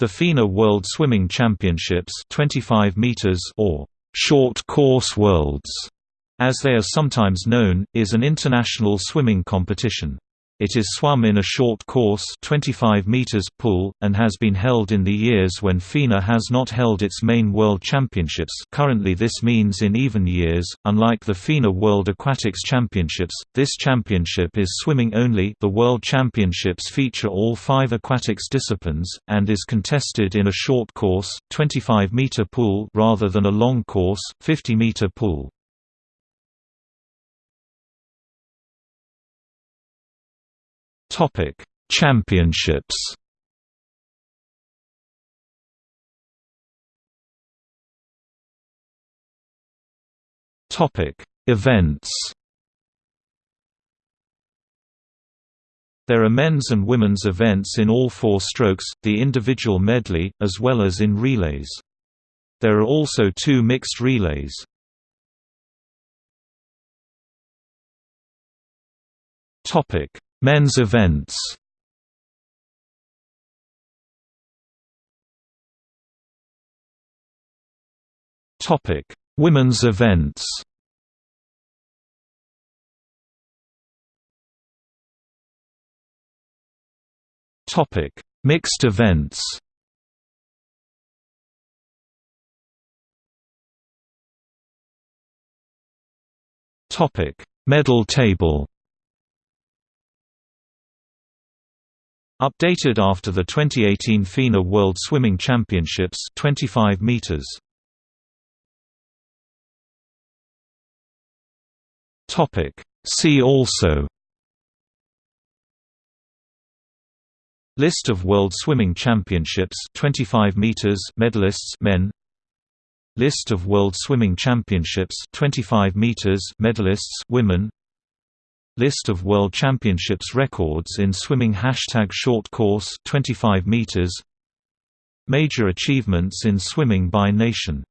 The FINA World Swimming Championships 25 meters or Short Course Worlds, as they are sometimes known, is an international swimming competition. It is swum in a short course 25 meters pool, and has been held in the years when FINA has not held its main World Championships currently this means in even years, unlike the FINA World Aquatics Championships, this championship is swimming only the World Championships feature all five aquatics disciplines, and is contested in a short course, 25-meter pool rather than a long course, 50-meter pool. Topic: Championships. Topic: Events. There are men's and women's events in all four strokes, the individual medley, as well as in relays. There are also two mixed relays. Topic: Men's events Topic: Women's events. Topic: Mixed events. Topic: Medal table. Updated after the 2018 FINA World Swimming Championships 25 meters. Topic. See also. List of World Swimming Championships 25 meters. Medalists men. List of World Swimming Championships 25 meters. Medalists women List of World Championships records in swimming Hashtag short course 25 meters. Major achievements in swimming by nation